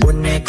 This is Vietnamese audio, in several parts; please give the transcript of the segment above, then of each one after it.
buồn này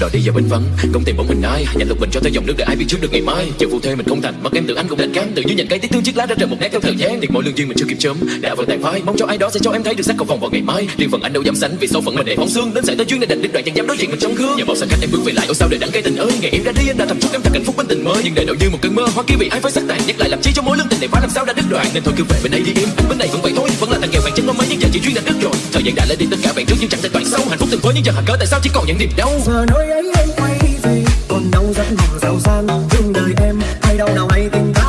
đòi đi vào bên vắng. Không tìm bóng hình ai? Nhanh lục mình cho theo dòng nước để ai biết trước được ngày mai? Chờ phụ thê mình không thành. Mất em tự anh cũng đành cam tự như nhành cây tiếc thương chiếc lá ra trời một nét theo thời gian. Thiệt mỗi lương duyên mình chưa kịp chớm. Đã vỡ tàn phai. Mong cho ai đó sẽ cho em thấy được sắc cầu vòng vào ngày mai. Riêng phần anh đâu dám sánh vì số phận mình để phóng xương. Đến sẽ tới duyên nên đành đứt đoạn chẳng dám đối diện mình trong gương. Nhờ bao xa cách em bước về lại. Ôi sao để đắng cây tình ơi? Ngày em ra đi, anh đã thầm chúc em thật hạnh phúc bên tình mới. Nhưng đời đâu như một cơn mơ, hoa kia bị ai phải sắc tàn, nhắc lại làm chi cho mối lương năm sau đã đứt đoạn, nên thôi cứ về bên ấy đi em. bên này vẫn vậy thôi, vẫn là thằng nghèo bạn chân nó mấy nhưng giờ chỉ chuyên đã đứt rồi. Thời gian đã lấy đi tất cả bạn trước, nhưng chẳng thể đoạn sau hạnh phúc từng với nhưng giờ hận cỡ tại sao chỉ còn những niềm đau? Giờ nơi ấy em quay về, còn đau rất mong giàu sang. Nhưng đời em, hay đau nào hay tình ta